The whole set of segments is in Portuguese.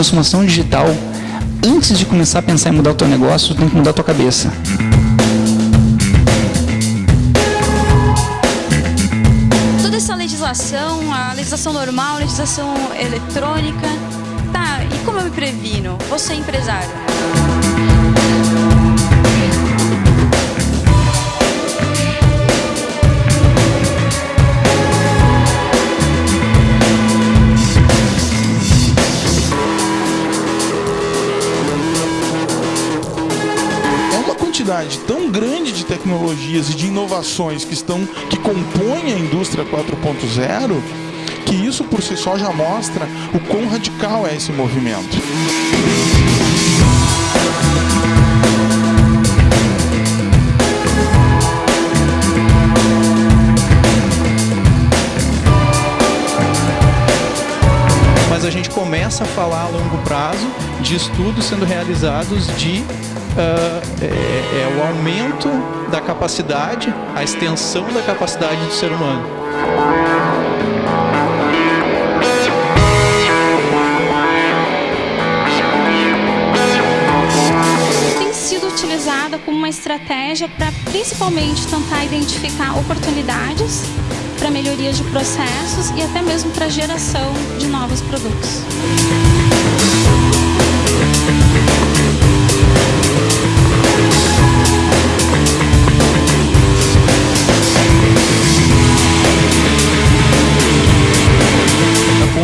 transformação digital, antes de começar a pensar em mudar o teu negócio, tem que mudar a tua cabeça. Toda essa legislação, a legislação normal, a legislação eletrônica, tá, e como eu me previno? Você é empresário. Quantidade tão grande de tecnologias e de inovações que estão que compõem a indústria 4.0 que isso por si só já mostra o quão radical é esse movimento. Mas a gente começa a falar a longo prazo de estudos sendo realizados de é, é o aumento da capacidade, a extensão da capacidade do ser humano. Tem sido utilizada como uma estratégia para principalmente tentar identificar oportunidades para melhorias de processos e até mesmo para geração de novos produtos.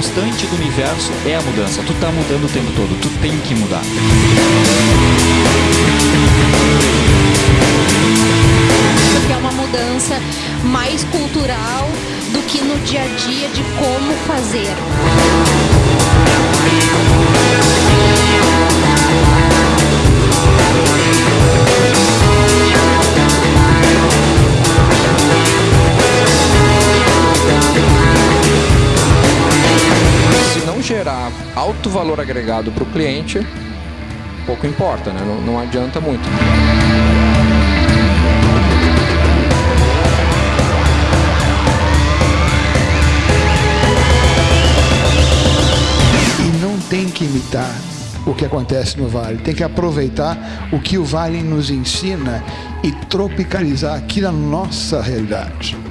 Constante do universo é a mudança. Tu tá mudando o tempo todo, tu tem que mudar. Porque é uma mudança mais cultural do que no dia a dia de como fazer. Alto valor agregado para o cliente, pouco importa, né? não, não adianta muito. E não tem que imitar o que acontece no Vale. Tem que aproveitar o que o Vale nos ensina e tropicalizar aqui na nossa realidade.